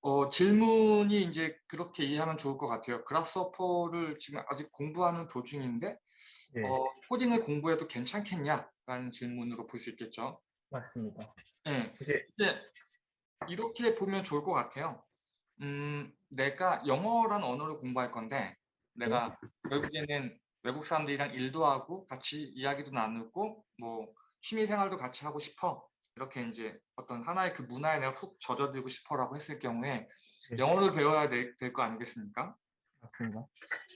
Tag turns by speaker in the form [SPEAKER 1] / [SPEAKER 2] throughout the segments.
[SPEAKER 1] 어, 질문이 이제 그렇게 이해하면 좋을 것 같아요. 그라스호퍼를 지금 아직 공부하는 도중인데
[SPEAKER 2] 예,
[SPEAKER 1] 어, 코딩을 공부해도 괜찮겠냐라는 질문으로 볼 수 있겠죠.
[SPEAKER 2] 맞습니다.
[SPEAKER 1] 네. 근데 이렇게 보면 좋을 것 같아요. 음, 내가 영어라는 언어를 공부할 건데 내가 결국에는 외국 사람들이랑 일도 하고 같이 이야기도 나누고 뭐 취미 생활도 같이 하고 싶어 이렇게 이제 어떤 하나의 그 문화에 내가 훅 젖어들고 싶어라고 했을 경우에
[SPEAKER 2] 네.
[SPEAKER 1] 영어를 배워야 될 거 아니겠습니까?
[SPEAKER 2] 맞습니다.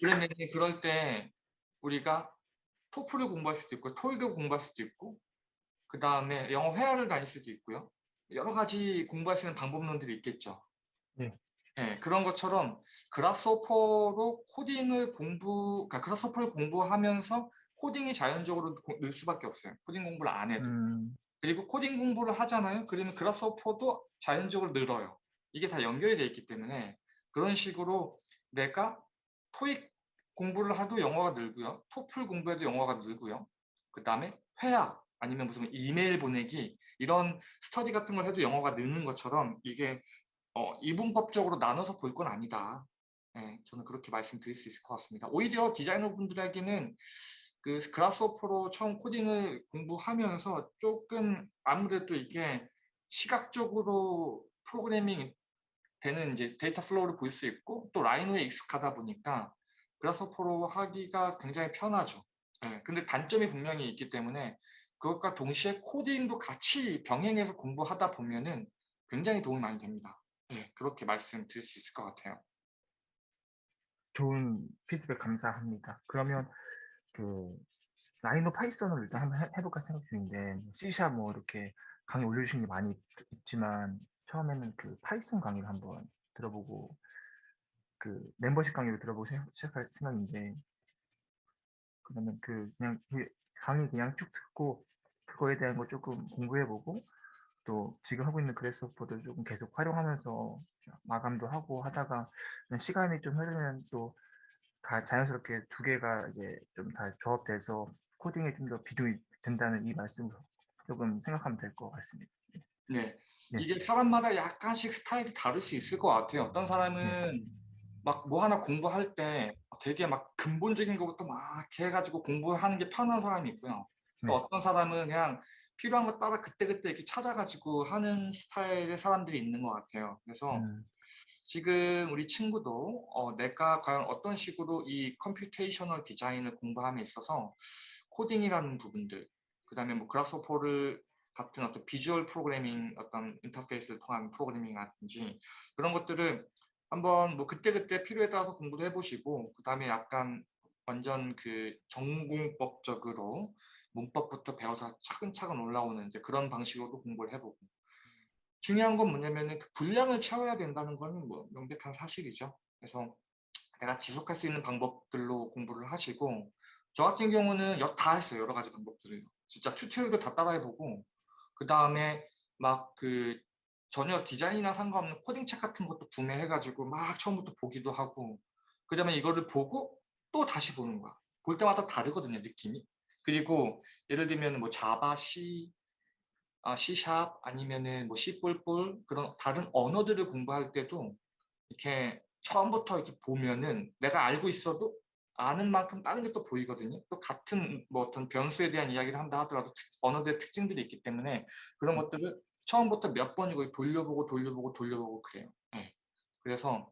[SPEAKER 1] 그러면 그럴 때 우리가 토플을 공부할 수도 있고 토익을 공부할 수도 있고 그 다음에 영어 회화를 다닐 수도 있고요. 여러 가지 공부할 수 있는 방법론들이 있겠죠.
[SPEAKER 2] 네.
[SPEAKER 1] 네, 그런 것처럼 그라스호퍼로 코딩을 공부, 그러니까 그라스호퍼를 공부하면서 코딩이 자연적으로 고- 늘 수밖에 없어요. 코딩 공부를 안 해도.
[SPEAKER 2] 음,
[SPEAKER 1] 그리고 코딩 공부를 하잖아요. 그러면 Grasshopper도 자연적으로 늘어요. 이게 다 연결이 되어 있기 때문에 그런 식으로 내가 토익 공부를 해도 영어가 늘고요. 토플 공부해도 영어가 늘고요. 그 다음에 회화 아니면 무슨 이메일 보내기 이런 스터디 같은 걸 해도 영어가 느는 것처럼 이게 어, 이분법적으로 나눠서 볼 건 아니다. 예, 저는 그렇게 말씀드릴 수 있을 것 같습니다. 오히려 디자이너 분들에게는 그 Grasshopper로 처음 코딩을 공부하면서 조금 아무래도 이게 시각적으로 프로그래밍 되는 이제 data flow를 볼 수 있고 또 Rhino에 익숙하다 보니까 Grasshopper로 하기가 굉장히 편하죠. 예, 근데 단점이 분명히 있기 때문에 그것과 동시에 코딩도 같이 병행해서 공부하다 보면은 굉장히 도움이 많이 됩니다. 예, 그렇게 말씀드릴 수 있을 것 같아요.
[SPEAKER 2] 좋은 피드백 감사합니다. 그러면 그 Rhino Python을 일단 한번 해- 해볼까 생각 중인데 C샵 뭐 이렇게 강의 올려주신 게 많이 있지만 처음에는 그 Python 강의를 한번 들어보고 그 멤버십 강의를 들어보고 시작할 생각인데 그러면 그 그냥 그 강의 그냥 쭉 듣고 그거에 대한 거 조금 공부해보고 또 지금 하고 있는 그래스호퍼도 조금 계속 활용하면서 마감도 하고 하다가 시간이 좀 흐르면 또 다 자연스럽게 두 개가 이제 좀 다 조합돼서 코딩에 좀 더 비중이 된다는 이 말씀을 조금 생각하면 될 것 같습니다.
[SPEAKER 1] 네,
[SPEAKER 2] 네.
[SPEAKER 1] 이게 사람마다 약간씩 스타일이 다를 수 있을 것 같아요. 어떤 사람은 막 뭐 하나 공부할 때 되게 막 근본적인 것부터 막 해가지고 공부하는 게 편한 사람이 있고요. 또
[SPEAKER 2] 네.
[SPEAKER 1] 어떤 사람은 그냥 필요한 거 따라 그때그때 이렇게 찾아가지고 하는 스타일의 사람들이 있는 것 같아요. 그래서
[SPEAKER 2] 음,
[SPEAKER 1] 지금 우리 친구도 어, 내가 과연 어떤 식으로 이 computational 디자인을 공부함에 있어서 코딩이라는 부분들 그 다음에 뭐 Grasshopper를 같은 어떤 비주얼 프로그래밍 어떤 인터페이스를 통한 프로그래밍이라든지 그런 것들을 한번 뭐 그때그때 필요에 따라서 공부도 해보시고 그 다음에 약간 완전 그 전공법적으로 문법부터 배워서 차근차근 올라오는 이제 그런 방식으로 공부를 해보고 중요한 건 뭐냐면은 그 분량을 채워야 된다는 건뭐 명백한 사실이죠. 그래서 내가 지속할 수 있는 방법들로 공부를 하시고 저 같은 경우는 여- 다 했어요. 여러 가지 방법들을. 진짜 튜토리얼도 다 따라해보고 그 다음에 막 그 전혀 디자인이나 상관없는 코딩 책 같은 것도 구매해가지고 막 처음부터 보기도 하고 그 다음에 이거를 보고 또 다시 보는 거야. 볼 때마다 다르거든요. 느낌이. 그리고 예를 들면 뭐 자바, C, 아, C샵 아니면은 뭐 C++ 그런 다른 언어들을 공부할 때도 이렇게 처음부터 이렇게 보면은 내가 알고 있어도 아는 만큼 다른 게 또 보이거든요. 또 같은 뭐 어떤 변수에 대한 이야기를 한다 하더라도 특- 언어들의 특징들이 있기 때문에 그런 것들을 처음부터 몇 번이고 돌려보고 돌려보고 돌려보고 그래요. 예. 그래서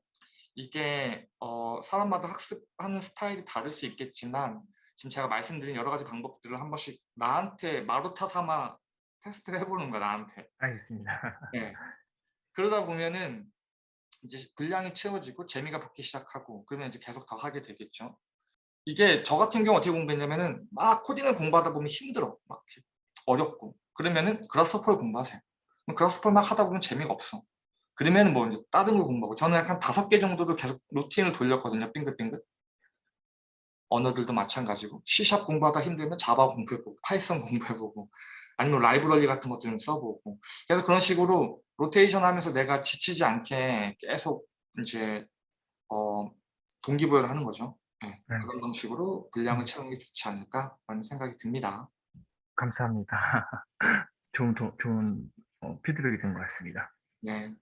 [SPEAKER 1] 이게 어, 사람마다 학습하는 스타일이 다를 수 있겠지만 지금 제가 말씀드린 여러 가지 방법들을 한 번씩 나한테 마루타 삼아 테스트를 해보는 거야 나한테.
[SPEAKER 2] 알겠습니다.
[SPEAKER 1] 예. 그러다 보면은 이제 분량이 채워지고 재미가 붙기 시작하고 그러면 이제 계속 더 하게 되겠죠. 이게 저 같은 경우 어떻게 공부했냐면은 막 코딩을 공부하다 보면 힘들어. 막 어렵고 그러면은 그라스호퍼를 공부하세요. 그럼 Grasshopper를 막 하다 보면 재미가 없어. 그러면 뭐 이제 다른 걸 공부하고 저는 약간 다섯 개 정도를 계속 루틴을 돌렸거든요. 빙글빙글. 언어들도 마찬가지고 C샵 공부하다 힘들면 Java 공부해보고 Python 공부해보고 아니면 라이브러리 같은 것도 좀 써보고 그래서 그런 식으로 로테이션 하면서 내가 지치지 않게 계속 이제 어, 동기부여를 하는 거죠. 예,
[SPEAKER 2] 네.
[SPEAKER 1] 그런 방식으로 분량을 채우는 게 좋지 않을까 라는 생각이 듭니다.
[SPEAKER 2] 감사합니다. 좋은 도, 좋은 어, 피드백이 된 것 같습니다.
[SPEAKER 1] 네.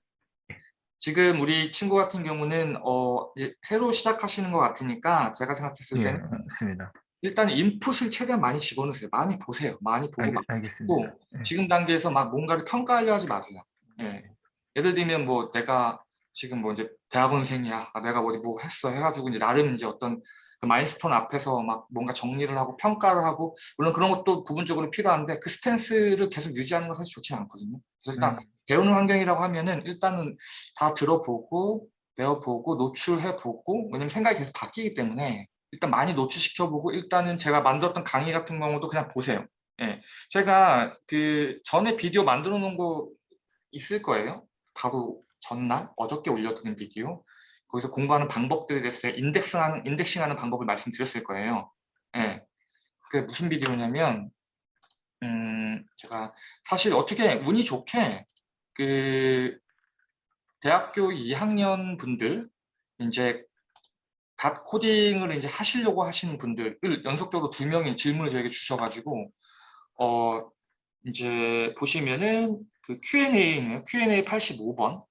[SPEAKER 1] 지금 우리 친구 같은 경우는 어, 이제 새로 시작하시는 것 같으니까 제가 생각했을
[SPEAKER 2] 예,
[SPEAKER 1] 때는
[SPEAKER 2] 맞습니다.
[SPEAKER 1] 일단 인풋을 최대한 많이 집어넣으세요. 많이 보세요. 많이 보고
[SPEAKER 2] 알겠,
[SPEAKER 1] 막
[SPEAKER 2] 알겠습니다. 예.
[SPEAKER 1] 지금 단계에서 막 뭔가를 평가하려 하지 마세요. 예. 예를 들면 뭐 내가 지금 뭐 이제 대학원생이야. 아, 내가 어디 뭐 했어 해가지고 이제 나름 이제 어떤 그 마일스톤 앞에서 막 뭔가 정리를 하고 평가를 하고 물론 그런 것도 부분적으로 필요한데 그 스탠스를 계속 유지하는 건 사실 좋지 않거든요. 그래서 일단
[SPEAKER 2] 음.
[SPEAKER 1] 배우는 환경이라고 하면은 일단은 다 들어보고 배워보고 노출해보고 왜냐면 생각이 계속 바뀌기 때문에 일단 많이 노출시켜보고 일단은 제가 만들었던 강의 같은 경우도 그냥 보세요. 예, 제가 그 전에 비디오 만들어 놓은 거 있을 거예요. 바로 전날 어저께 올려드린 비디오 거기서 공부하는 방법들에 대해서 인덱싱하는, 인덱싱하는 방법을 말씀드렸을 거예요. 예, 그 무슨 비디오냐면 음, 제가 사실 어떻게 운이 좋게 그 대학교 2학년 분들 이제 갓 코딩을 이제 하시려고 하시는 분들을 연속적으로 두 명이 질문을 저에게 주셔가지고 어 이제 보시면은 그 Q&A는 Q&A 85번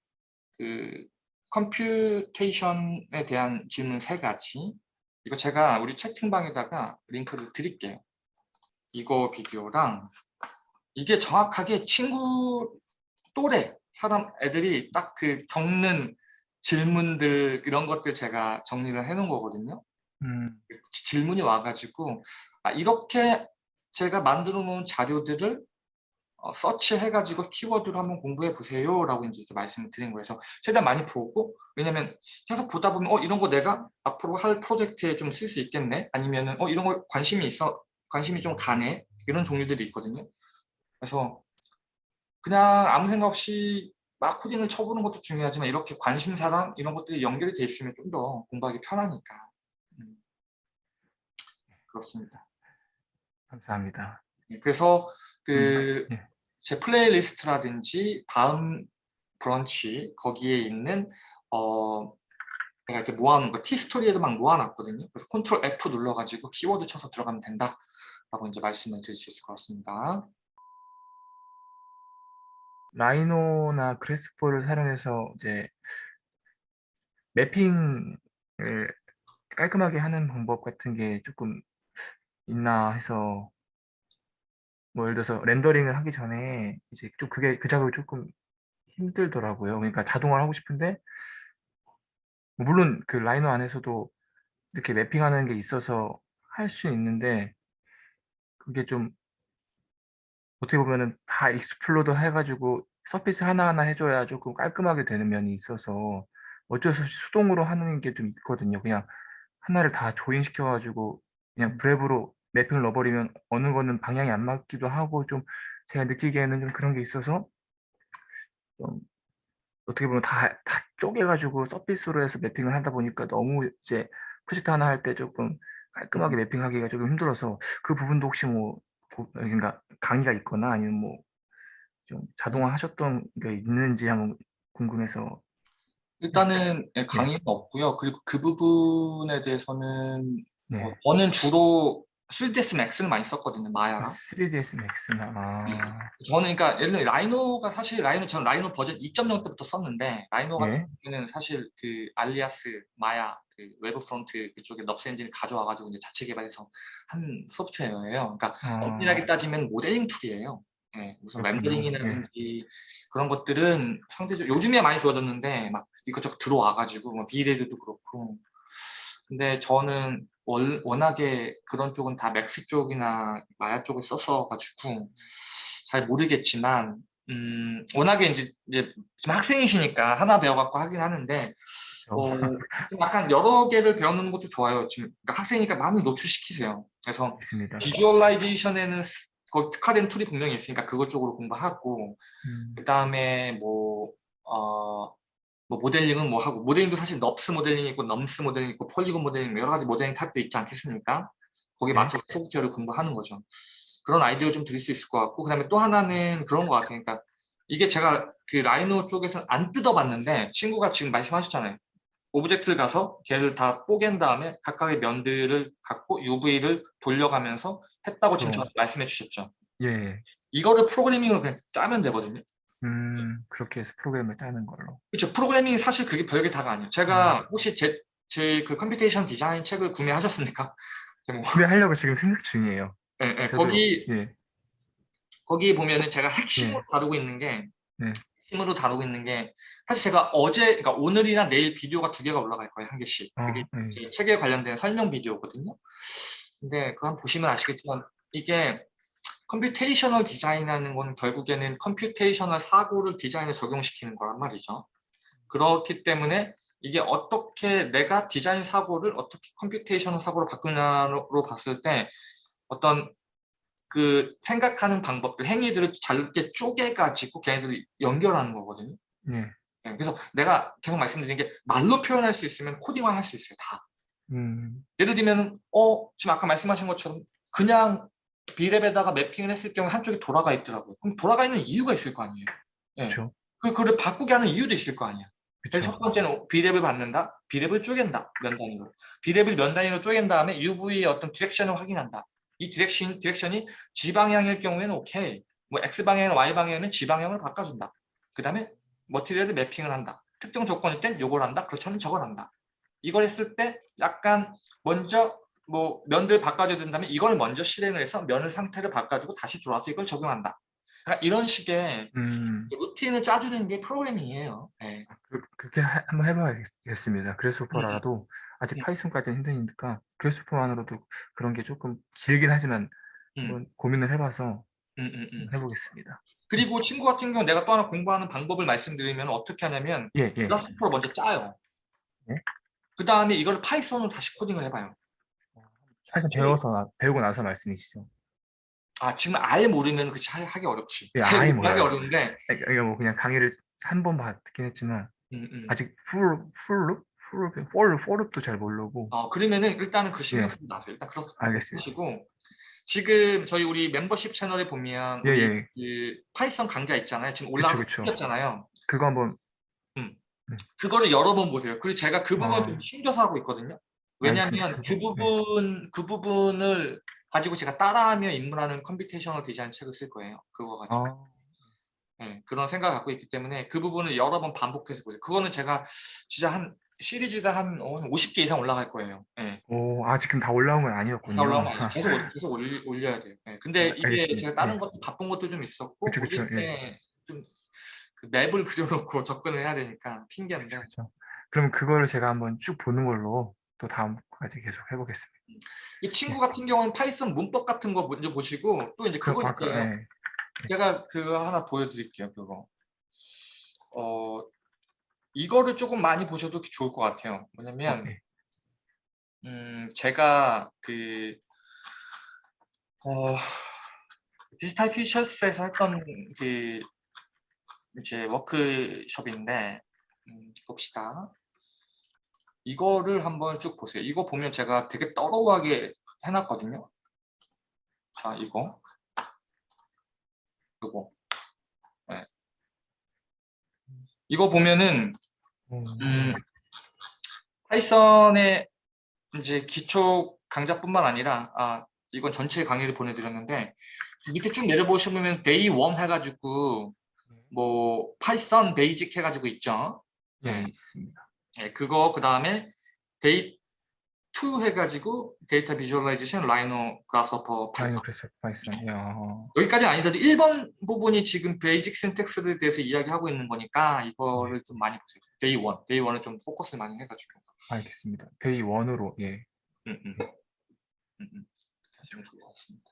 [SPEAKER 1] 그 computation에 대한 질문 세 가지 이거 제가 우리 채팅방에다가 링크를 드릴게요. 이거 비디오랑 이게 정확하게 친구 또래 사람 애들이 딱 그 겪는 질문들 이런 것들 제가 정리를 해 놓은 거거든요.
[SPEAKER 2] 음,
[SPEAKER 1] 질문이 와가지고 아, 이렇게 제가 만들어 놓은 자료들을 어, 서치해가지고 키워드로 한번 공부해 보세요 라고 이제 말씀을 드린 거예요. 그래서 최대한 많이 보고 왜냐면 계속 보다 보면 어 이런 거 내가 앞으로 할 프로젝트에 좀 쓸 수 있겠네 아니면은 어 이런 거 관심이 있어 관심이 좀 가네 이런 종류들이 있거든요. 그래서 그냥 아무 생각 없이 막 코딩을 쳐보는 것도 중요하지만 이렇게 관심사랑 이런 것들이 연결이 돼 있으면 좀 더 공부하기 편하니까 음. 그렇습니다.
[SPEAKER 2] 감사합니다.
[SPEAKER 1] 예, 그래서 그
[SPEAKER 2] 음, 예.
[SPEAKER 1] 제 playlist라든지 다음 브런치 거기에 있는 어 제가 이렇게 모아놓은 거 티스토리에도 막 모아놨거든요. 그래서 Ctrl F 눌러가지고 키워드 쳐서 들어가면 된다라고 이제 말씀을 드릴 수 있을 것 같습니다.
[SPEAKER 2] Rhino나 Grasshopper를 사용해서 이제 mapping을 깔끔하게 하는 방법 같은 게 조금 있나 해서 뭐 예를 들어서 렌더링을 하기 전에 이제 좀 그게 그 작업이 조금 힘들더라고요. 그러니까 자동화를 하고 싶은데 뭐 물론 그 Rhino 안에서도 이렇게 mapping하는 게 있어서 할 수 있는데 그게 좀 어떻게 보면은 다 explode 해가지고 surface 하나하나 해줘야 조금 깔끔하게 되는 면이 있어서 어쩔 수 없이 수동으로 하는 게 좀 있거든요. 그냥 하나를 다 조인시켜가지고 그냥 브랩으로 매핑을 넣어버리면 어느 거는 방향이 안 맞기도 하고 좀 제가 느끼기에는 좀 그런 게 있어서 좀 어떻게 보면 다, 다 쪼개가지고 서피스로 해서 매핑을 하다 보니까 너무 이제 프로젝트 하나 할 때 조금 깔끔하게 매핑하기가 조금 힘들어서 그 부분도 혹시 뭐 보- 그러니까 강의가 있거나 아니면 뭐 좀 자동화 하셨던 게 있는지 한번 궁금해서
[SPEAKER 1] 일단은 예, 강의는 없고요. 그리고 그 부분에 대해서는
[SPEAKER 2] 네.
[SPEAKER 1] 어, 저는 주로 3ds max를 많이 썼거든요. Maya랑.
[SPEAKER 2] 3ds max나 아,
[SPEAKER 1] 저는 그러니까 예를 들어 Rhino가 사실 Rhino 저는 Rhino 버전 2.0 때부터 썼는데 Rhino 같은
[SPEAKER 2] 예.
[SPEAKER 1] 경우는 사실 그 Alias Maya 그 Wavefront 그쪽에 NURBS 엔진을 가져와 가지고 이제 자체 개발해서 한 소프트웨어예요. 그러니까
[SPEAKER 2] 아,
[SPEAKER 1] 엄밀하게 따지면 모델링 tool이에요. 예, 무슨
[SPEAKER 2] 그렇군요.
[SPEAKER 1] 렌더링이라든지 그런 것들은 상대적으로 요즘에 많이 좋아졌는데 막 이것저것 들어와 가지고 뭐 V-Ray도 그렇고 근데 저는 월, 워낙에 그런 쪽은 다 Max 쪽이나 마야 쪽을 썼어가지고 잘 모르겠지만 음, 워낙에 이제, 이제 지금 학생이시니까 하나 배워갖고 하긴 하는데 어, 좀 약간 여러 개를 배워놓는 것도 좋아요. 지금 그러니까 학생이니까 많이 노출시키세요. 그래서
[SPEAKER 2] 있습니다.
[SPEAKER 1] visualization에는 거기 특화된 tool이 분명히 있으니까 그것 쪽으로 공부하고
[SPEAKER 2] 음,
[SPEAKER 1] 그 다음에 뭐, 어, 뭐 모델링은 뭐 하고 모델링도 사실 NURBS 모델링이 있고 NURBS 모델링이 있고 polygon 모델링 뭐 여러 가지 모델링 타입도 있지 않겠습니까? 거기에
[SPEAKER 2] 네.
[SPEAKER 1] 맞춰서 소프트웨어를 공부하는 거죠. 그런 아이디어 좀 드릴 수 있을 것 같고 그 다음에 또 하나는 그런 것 같아요. 그러니까 이게 제가 그 Rhino 쪽에서는 안 뜯어봤는데 친구가 지금 말씀하셨잖아요. object를 가서 걔를 다 뽀갠 다음에 각각의 면들을 갖고 UV를 돌려가면서 했다고 지금. 저한테 말씀해 주셨죠.
[SPEAKER 2] 예.
[SPEAKER 1] 이거를 프로그래밍으로 그냥 짜면 되거든요.
[SPEAKER 2] 음, 그렇게 해서 프로그램을 짜는 걸로.
[SPEAKER 1] 그렇죠. 프로그래밍이 사실 그게 별게 다가 아니에요. 제가 혹시 제 제그 computation 디자인 책을 구매하셨습니까? 뭐,
[SPEAKER 2] 구매하려고 지금 생각 중이에요.
[SPEAKER 1] 예, 예,
[SPEAKER 2] 저도-
[SPEAKER 1] 거기
[SPEAKER 2] 예,
[SPEAKER 1] 거기 보면은 제가 핵심으로
[SPEAKER 2] 네.
[SPEAKER 1] 다루고 있는 게
[SPEAKER 2] 네.
[SPEAKER 1] 핵심으로 다루고 있는 게 사실 제가 어제 그러니까 오늘이나 내일 비디오가 두 개가 올라갈 거예요 한 개씩
[SPEAKER 2] 어,
[SPEAKER 1] 그게
[SPEAKER 2] 예.
[SPEAKER 1] 제 책에 관련된 설명 비디오거든요. 근데 그거 한번 보시면 아시겠지만 이게 computational 디자인하는 건 결국에는 computational 사고를 디자인에 적용시키는 거란 말이죠. 그렇기 때문에 이게 어떻게 내가 디자인 사고를 어떻게 computational 사고로 바꾸냐로 봤을 때 어떤 그 생각하는 방법들, 행위들을 잘게 쪼개가지고 걔네들이 연결하는 거거든요.
[SPEAKER 2] 예.
[SPEAKER 1] 네, 그래서 내가 계속 말씀드린 게 말로 표현할 수 있으면 코딩화 할수 있어요, 다.
[SPEAKER 2] 음,
[SPEAKER 1] 예를 들면 어 지금 아까 말씀하신 것처럼 그냥 Brep에다가 mapping을 했을 경우에 한쪽이 돌아가 있더라고요. 그럼 돌아가 있는 이유가 있을 거 아니에요. 예.
[SPEAKER 2] 그렇죠.
[SPEAKER 1] 그 그걸 바꾸게 하는 이유도 있을 거 아니야. 그래서 첫. 번째는 Brep을 받는다. Brep을 쪼갠다. 면 단위로. Brep을 면 단위로 쪼갠 다음에 UV의 어떤 디렉션을 확인한다. 이 디렉션, 디렉션이 G방향일 경우에는 오케이. 뭐 X방향이나 Y방향이면 Z방향을 바꿔준다. 그 다음에 material을 mapping을 한다. 특정 조건일 땐 요걸 한다. 그렇지 않으면 저걸 한다. 이걸 했을 때 약간 먼저 뭐 면들 바꿔줘야 된다면 이걸 먼저 실행을 해서 면의 상태를 바꿔주고 다시 돌아와서 이걸 적용한다. 그러니까 이런 식의
[SPEAKER 2] 음,
[SPEAKER 1] 루틴을 짜주는 게 프로그래밍이에요. 네.
[SPEAKER 2] 그, 그렇게 하- 한번 해봐야겠습니다. 그래스호퍼라도 아직
[SPEAKER 1] 음.
[SPEAKER 2] 파이썬까지는 힘드니까 그래스호퍼만으로도 그런 게 조금 길긴 하지만
[SPEAKER 1] 음,
[SPEAKER 2] 고민을 해봐서
[SPEAKER 1] 음.
[SPEAKER 2] 해보겠습니다.
[SPEAKER 1] 그리고 친구 같은 경우 내가 또 하나 공부하는 방법을 말씀드리면 어떻게 하냐면
[SPEAKER 2] 예, 예.
[SPEAKER 1] 그라스호퍼를 먼저 짜요.
[SPEAKER 2] 네.
[SPEAKER 1] 그 다음에 이걸 Python으로 다시 코딩을 해봐요.
[SPEAKER 2] Python 배워서 나- 배우고 나서 말씀이시죠?
[SPEAKER 1] 아 지금 아예 모르면 하- 하기 어렵지.
[SPEAKER 2] 예, 아예 몰라요.
[SPEAKER 1] 어려운데
[SPEAKER 2] 그러니까 뭐 그냥 강의를 한번 봤긴 했지만
[SPEAKER 1] 음, 음.
[SPEAKER 2] 아직 for for loop for loop for for loop도 잘 모르고
[SPEAKER 1] 어, 그러면은 일단은 그 신경
[SPEAKER 2] 예.
[SPEAKER 1] 쓰지 마세요. 일단 그렇
[SPEAKER 2] 알겠습니다.
[SPEAKER 1] 하시고 지금 저희 우리 멤버십 채널에 보면
[SPEAKER 2] 예, 예.
[SPEAKER 1] 그 Python 강좌 있잖아요. 지금. 있잖아요.
[SPEAKER 2] 그거 한번
[SPEAKER 1] 그거를 여러 번 보세요. 그리고 제가 그 부분
[SPEAKER 2] 아.
[SPEAKER 1] 좀 숨겨서 하고 있거든요. 왜냐하면. 그
[SPEAKER 2] 네.
[SPEAKER 1] 부분 그 부분을 가지고 제가 따라하며 입문하는 computational 디자인 책을 쓸 거예요. 그거 가지고
[SPEAKER 2] 아,
[SPEAKER 1] 네, 그런 생각을 갖고 있기 때문에 그 부분을 여러 번 반복해서 보세요. 그거는 제가 진짜 한 시리즈가 한 어, 50개 이상 올라갈 거예요. 네.
[SPEAKER 2] 오, 아 지금 다 올라온 건 아니었군요.
[SPEAKER 1] 다 올라오면 안 돼요. 계속 올- 계속 올리, 올려야 돼요. 네. 근데
[SPEAKER 2] 아,
[SPEAKER 1] 이게
[SPEAKER 2] 알겠습니다.
[SPEAKER 1] 제가 다른
[SPEAKER 2] 예.
[SPEAKER 1] 것도 바쁜 것도 좀 있었고
[SPEAKER 2] 그쵸, 그쵸,
[SPEAKER 1] 올릴 때좀그 맵을 그려놓고 접근을 해야 되니까 핑계인데
[SPEAKER 2] 그렇죠. 그럼 그거를 제가 한번 쭉 보는 걸로 또 다음까지 계속 해보겠습니다.
[SPEAKER 1] 이 친구 같은 경우는 Python 문법 같은 거 먼저 보시고 또 이제 그거
[SPEAKER 2] 아까,
[SPEAKER 1] 있어요.
[SPEAKER 2] 예.
[SPEAKER 1] 제가 그거 하나 보여드릴게요. 그거. 어 이거를 조금 많이 보셔도 좋을 것 같아요. 뭐냐면
[SPEAKER 2] 어, 예.
[SPEAKER 1] 음 제가 그 어, Digital Futures에서 했던 그 이제 워크숍인데 음, 봅시다. 이거를 한번 쭉 보세요. 이거 보면 제가 되게 thorough하게 해놨거든요. 자, 이거. 이거. 네. 이거 보면은
[SPEAKER 2] 오,
[SPEAKER 1] 음, Python의 이제 기초 강좌뿐만 아니라 아 이건 전체 강의를 보내드렸는데 밑에 쭉 내려보시면 Day 1 해가지고 뭐 Python basic 해가지고 있죠.
[SPEAKER 2] 예, 있습니다.
[SPEAKER 1] 예, 그거 그 다음에 Day 2 해가지고
[SPEAKER 2] data visualization Rhino Grasshopper Python final class Python. 야,
[SPEAKER 1] 여기까지 아니더라도 1번 부분이 지금 basic syntax에 대해서 이야기하고 있는 거니까 이거를 좀 많이 보세요. Day 1, Day 1을 좀 포커스를 많이 해가지고
[SPEAKER 2] 알겠습니다. Day one으로 예,
[SPEAKER 1] 음, 음. 음, 음. 좋을 것 같습니다.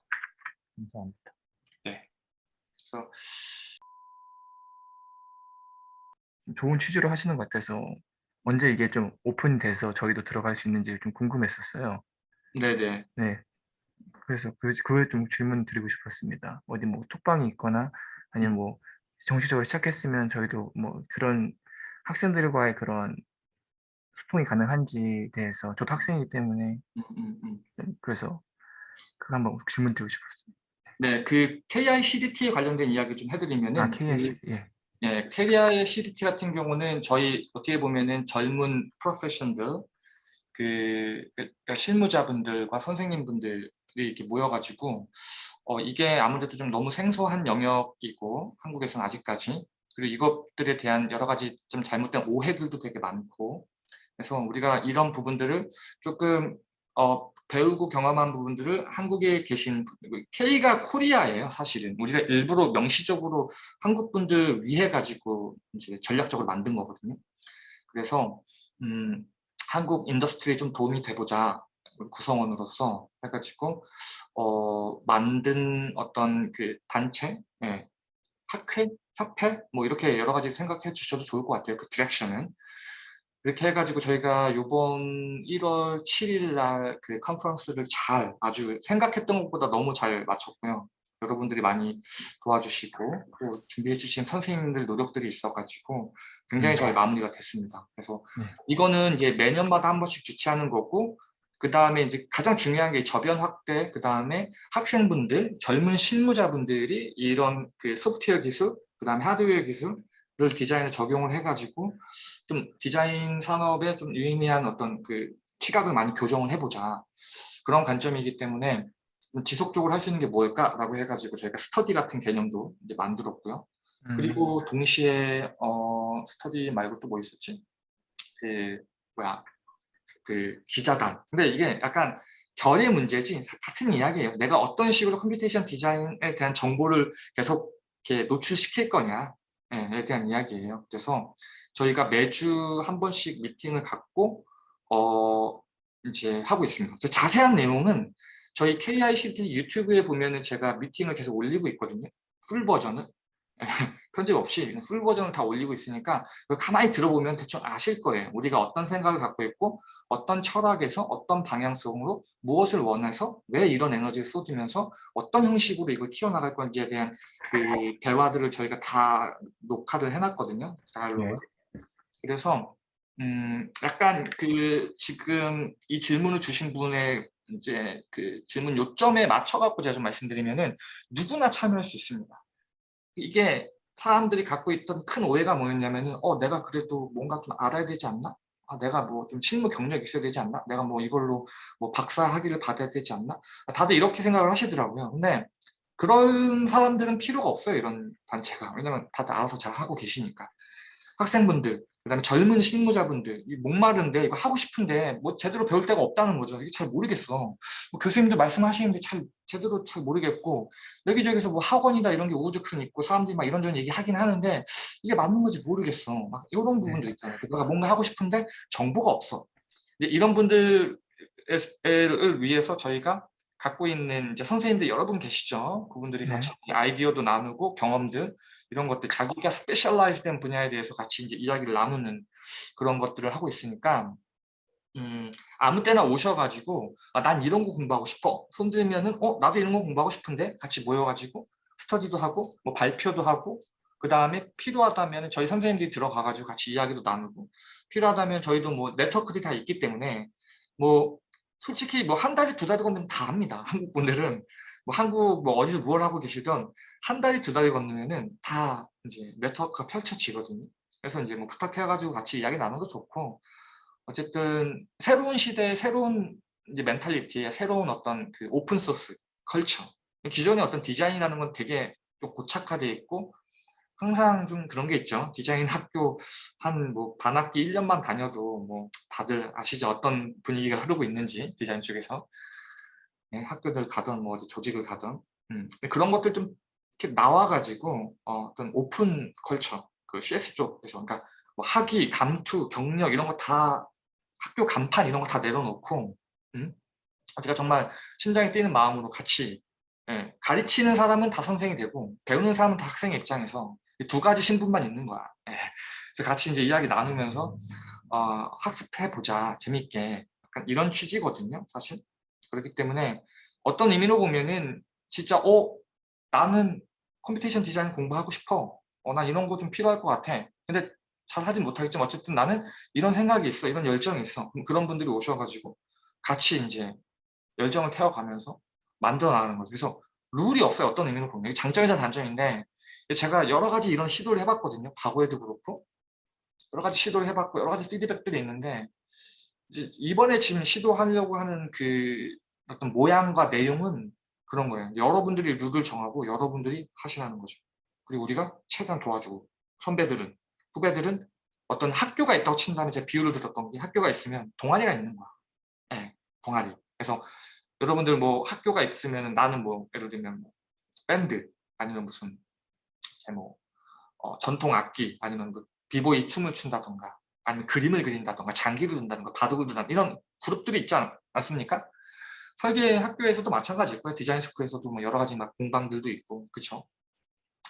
[SPEAKER 2] 감사합니다.
[SPEAKER 1] 그래서
[SPEAKER 2] 좀 좋은 취지로 하시는 것 같아서 언제 이게 좀 오픈돼서 저희도 들어갈 수 있는지 좀 궁금했었어요.
[SPEAKER 1] 네네
[SPEAKER 2] 네. 그래서 그, 그걸 좀 질문 드리고 싶었습니다. 어디 뭐 톡방이 있거나 아니면 뭐 정식적으로 시작했으면 저희도 뭐 그런 학생들과의 그런 소통이 가능한지에 대해서 저도 학생이기 때문에
[SPEAKER 1] 음, 음, 음.
[SPEAKER 2] 좀 그래서 그거 한번 질문 드리고 싶었습니다.
[SPEAKER 1] 네, 그 KI CDT에 관련된 이야기 좀 해드리면은
[SPEAKER 2] 아, KS 예.
[SPEAKER 1] 예, KI CDT 같은 경우는 저희 어떻게 보면은 젊은 프로페션들 그 그러니까 실무자분들과 선생님분들이 이렇게 모여가지고 어, 이게 아무래도 좀 너무 생소한 영역이고 한국에서는 아직까지. 그리고 이것들에 대한 여러 가지 좀 잘못된 오해들도 되게 많고. 그래서 우리가 이런 부분들을 조금 어, 배우고 경험한 부분들을 한국에 계신 K가 코리아예요 사실은. 우리가 일부러 명시적으로 한국 분들 위해 가지고 이제 전략적으로 만든 거거든요. 그래서 음, 한국 industry에 좀 도움이 우리 구성원으로서 해가지고 어, 만든 어떤 그 단체 예, 학회 협회 뭐 이렇게 여러 가지 생각해 주셔도 좋을 것 같아요 그 direction은 이렇게 해가지고 저희가 이번 1월 7일 날 그 컨퍼런스를 잘 아주 생각했던 것보다 너무 잘 마쳤고요. 여러분들이 많이 도와주시고 또 준비해 주신 선생님들 노력들이 있어가지고 굉장히 잘 마무리가 됐습니다. 그래서
[SPEAKER 2] 네.
[SPEAKER 1] 이거는 이제 매년마다 한 번씩 주최하는 거고 그 다음에 이제 가장 중요한 게 저변 확대, 그 다음에 학생분들, 젊은 실무자분들이 이런 그 소프트웨어 기술, 그 다음에 하드웨어 기술 을 디자인에 적용을 해가지고 좀 디자인 산업에 좀 유의미한 어떤 그 시각을 많이 교정을 해보자 그런 관점이기 때문에 좀 지속적으로 할 수 있는 게 뭘까라고 해가지고 저희가 스터디 같은 개념도 이제 만들었고요.
[SPEAKER 2] 음,
[SPEAKER 1] 그리고 동시에 어 스터디 말고 또 뭐 있었지? 그 뭐야 그 기자단. 근데 이게 약간 결의 문제지 같은 이야기예요. 내가 어떤 식으로 computation 디자인에 대한 정보를 계속 이렇게 노출시킬 거냐 에 대한 이야기예요. 그래서 저희가 매주 한 번씩 미팅을 갖고 어 이제 하고 있습니다. 자세한 내용은 저희 KICT 유튜브에 보면은 제가 미팅을 계속 올리고 있거든요. full 버전을 편집 없이 그냥 full 버전을 다 올리고 있으니까 가만히 들어보면 대충 아실 거예요. 우리가 어떤 생각을 갖고 있고 어떤 철학에서 어떤 방향성으로 무엇을 원해서 왜 이런 에너지를 쏟으면서 어떤 형식으로 이걸 키워나갈 건지에 대한 그 대화들을 저희가 다 녹화를 해놨거든요. dialogue. 그래서 음 약간 그 지금 이 질문을 주신 분의 이제 그 질문 요점에 맞춰 갖고 제가 좀 말씀드리면은 누구나 참여할 수 있습니다. 이게 사람들이 갖고 있던 큰 오해가 뭐였냐면은 어 내가 그래도 뭔가 좀 알아야 되지 않나? 아, 내가 뭐 좀 실무 경력이 있어야 되지 않나? 내가 뭐 이걸로 뭐 박사 학위를 받아야 되지 않나? 다들 이렇게 생각을 하시더라고요. 근데 그런 사람들은 필요가 없어요. 이런 단체가. 왜냐면 다들 알아서 잘 하고 계시니까. 학생분들, 그다음에 젊은 실무자분들 이 목마른데 이거 하고 싶은데 뭐 제대로 배울 데가 없다는 거죠. 이게 잘 모르겠어. 뭐 교수님들 말씀하시는데 잘 제대로 잘 모르겠고 여기저기서 뭐 학원이다 이런 게 우후죽순 있고 사람들이 막 이런저런 얘기 하긴 하는데 이게 맞는 건지 모르겠어. 막 이런 부분들 있잖아요. 내가 뭔가 하고 싶은데 정보가 없어. 이제 이런 분들을 위해서 저희가 갖고 있는 이제 선생님들 여러분 계시죠. 그분들이
[SPEAKER 2] 네.
[SPEAKER 1] 같이 아이디어도 나누고 경험들 이런 것들 자기가 specialize된 분야에 대해서 같이 이제 이야기를 나누는 그런 것들을 하고 있으니까 음, 아무 때나 오셔가지고 아, 난 이런 거 공부하고 싶어 손 들면은 어 나도 이런 거 공부하고 싶은데 같이 모여가지고 스터디도 하고 뭐 발표도 하고 그 다음에 필요하다면 저희 선생님들이 들어가가지고 같이 이야기도 나누고 필요하다면 저희도 뭐 네트워크들이 다 있기 때문에 뭐 솔직히 뭐 한 달이 두 달이 건너면 다 합니다. 한국 분들은 뭐 한국 뭐 어디서 무엇 하고 계시던 한 달이 두 달이 건너면은 다 이제 네트워크가 펼쳐지거든요. 그래서 이제 뭐 부탁해가지고 같이 이야기 나눠도 좋고 어쨌든 새로운 시대의 새로운 이제 mentality의 새로운 어떤 그 open source culture 기존의 어떤 디자인이라는 건 되게 좀 고착화되어 있고 항상 좀 그런 게 있죠. 디자인 학교 한 뭐 반학기 1년만 다녀도 뭐 다들 아시죠? 어떤 분위기가 흐르고 있는지 디자인 쪽에서 네, 학교들 가든 뭐 어디 조직을 가든 음, 그런 것들 좀 이렇게 나와가지고 어, 떤 오픈 컬처 그 CS 쪽에서 그러니까 뭐 학위, 감투, 경력 이런 거 다 학교 간판 이런 거 다 내려놓고 음? 우리가 정말 심장이 뛰는 마음으로 같이 예, 가르치는 사람은 다 선생이 되고 배우는 사람은 다 학생의 입장에서 이 두 가지 신분만 있는 거야. 예. 그래서 같이 이제 이야기 나누면서 어, 학습해 보자. 재밌게. 약간 이런 취지거든요 사실. 그렇기 때문에 어떤 의미로 보면은 진짜 어 나는 computation 디자인 공부하고 싶어. 어, 난 이런 거 좀 필요할 것 같아. 근데 잘 하진 못하겠지만 어쨌든 나는 이런 생각이 있어. 이런 열정이 있어. 그런 분들이 오셔가지고 같이 이제 열정을 태워가면서 만들어 나가는 거죠 그래서 룰이 없어요 어떤 의미로 보면. 장점이자 단점인데 제가 여러 가지 이런 시도를 해봤거든요. 과거에도 그렇고 여러 가지 시도를 해봤고 여러 가지 피드백들이 있는데 이번에 지금 시도하려고 하는 그 어떤 모양과 내용은 그런 거예요. 여러분들이 룰을 정하고 여러분들이 하시라는 거죠. 그리고 우리가 최대한 도와주고 선배들은 후배들은 어떤 학교가 있다고 친다면 제 비유를 들었던 게 학교가 있으면 동아리가 있는 거야. 네, 동아리. 그래서 여러분들 뭐 학교가 있으면 나는 뭐 예를 들면 뭐 밴드 아니면 무슨 제뭐 어, 전통 악기 아니면 뭐 비보이 춤을 춘다던가 아니면 그림을 그린다던가 장기를 둔다던가 바둑을 둔다던가 이런 그룹들이 있지 않, 않습니까? 설계 학교에서도 마찬가지고요. 디자인 스쿨에서도 뭐 여러 가지 막 공방들도 있고 그쵸?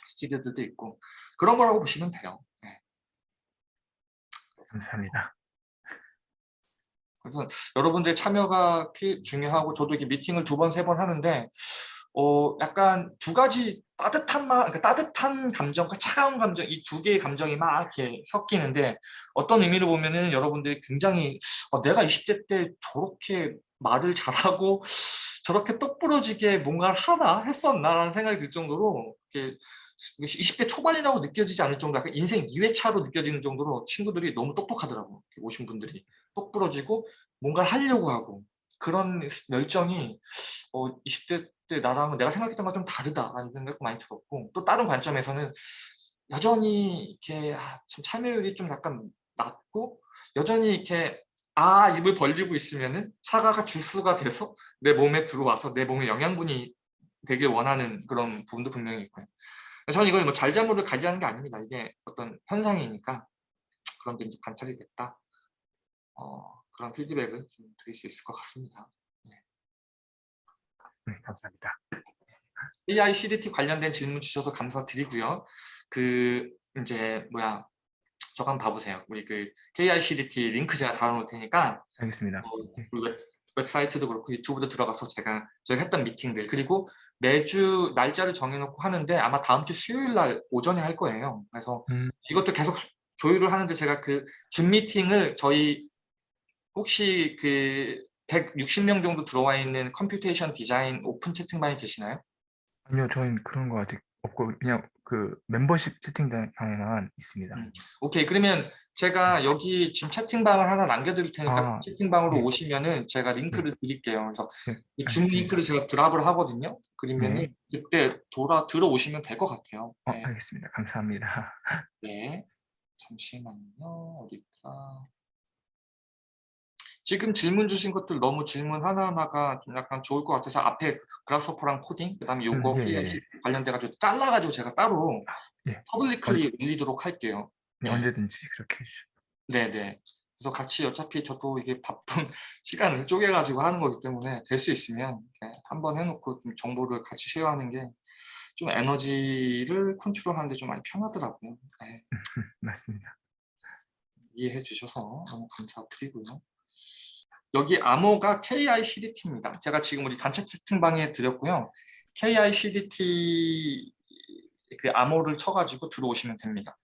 [SPEAKER 1] 스튜디오들도 있고 그런 거라고 보시면 돼요. 네.
[SPEAKER 2] 감사합니다.
[SPEAKER 1] 그래서 여러분들의 참여가 피, 중요하고 저도 이렇게 미팅을 두 번, 세 번 하는데 어 약간 두 가지 따뜻한 마, 그러니까 따뜻한 감정과 차가운 감정 이 두 개의 감정이 막 이렇게 섞이는데 어떤 의미로 보면은 여러분들이 굉장히 어, 내가 20대 때 저렇게 말을 잘하고 저렇게 똑부러지게 뭔가를 하나 했었나라는 생각이 들 정도로 이렇게 20대 초반이라고 느껴지지 않을 정도 약간 인생 2회차로 느껴지는 정도로 친구들이 너무 똑똑하더라고. 오신 분들이. 똑부러지고 뭔가를 하려고 하고 그런 열정이 어, 20대 때 나랑은 내가 생각했던 거좀 다르다라는 생각도 많이 들었고 또 다른 관점에서는 여전히 이렇게 아, 참 참여율이 좀 약간 낮고 여전히 이렇게 아 입을 벌리고 있으면은 사과가 주스가 돼서 내 몸에 들어와서 내 몸에 영양분이 되길 원하는 그런 부분도 분명히 있고요. 저는 이걸 뭐 잘잘못을 가지하는 게 아닙니다. 이게 어떤 현상이니까 그런 게 이제 관찰이 됐다. 어, 그런 피드백을 좀 드릴 수 있을 것 같습니다.
[SPEAKER 2] 네, 감사합니다.
[SPEAKER 1] AI CDT 관련된 질문 주셔서 감사드리고요. 그 이제 뭐야 저거 한번 봐보세요. 우리 그 AI CDT 링크 제가 달아놓을 테니까
[SPEAKER 2] 알겠습니다.
[SPEAKER 1] 어, 웹, 웹사이트도 그렇고 유튜브도 들어가서 제가 저희 했던 미팅들 그리고 매주 날짜를 정해놓고 하는데 아마 다음 주 수요일 날 오전에 할 거예요. 그래서
[SPEAKER 2] 음.
[SPEAKER 1] 이것도 계속 조율을 하는데 제가 그 줌 미팅을 저희 혹시 그 160명 정도 들어와 있는 computation 디자인 오픈 채팅방에 계시나요?
[SPEAKER 2] 아니요, 저희는 그런 거 아직 없고 그냥 그 멤버십 채팅방에만 있습니다.
[SPEAKER 1] 음. 오케이 그러면 제가 여기 지금 채팅방을 하나 남겨드릴 테니까
[SPEAKER 2] 아,
[SPEAKER 1] 채팅방으로
[SPEAKER 2] 네.
[SPEAKER 1] 오시면은 제가 링크를 드릴게요. 그래서
[SPEAKER 2] 네,
[SPEAKER 1] 이줌. 링크를 제가 드랍을 하거든요. 그러면은
[SPEAKER 2] 네.
[SPEAKER 1] 그때 돌아 들어오시면 될 것 같아요.
[SPEAKER 2] 어,
[SPEAKER 1] 네.
[SPEAKER 2] 알겠습니다. 감사합니다.
[SPEAKER 1] 네. 잠시만요. 어디까? 지금 질문 주신 것들 너무 질문 하나하나가 좀 약간 좋을 것 같아서 앞에 Grasshopper랑 코딩 그다음에 요거
[SPEAKER 2] 음, 예, 예,
[SPEAKER 1] PLC 관련돼 가지고 잘라 가지고 제가 따로
[SPEAKER 2] 예.
[SPEAKER 1] publicly 올리도록 할게요.
[SPEAKER 2] 네,
[SPEAKER 1] 네.
[SPEAKER 2] 언제든지 그렇게 해주시죠.
[SPEAKER 1] 네네. 그래서 같이 어차피 저도 이게 바쁜 시간을 쪼개가지고 하는 거기 때문에 될 수 있으면 한번 해놓고 좀 정보를 같이 share하는 게 좀 에너지를 컨트롤하는데 좀 많이 편하더라고요. 네,
[SPEAKER 2] 맞습니다.
[SPEAKER 1] 이해해 주셔서 너무 감사드리고요. 여기 암호가 KICDT입니다. 제가 지금 우리 단체 채팅방에 드렸고요. KICDT 그 암호를 쳐가지고 들어오시면 됩니다.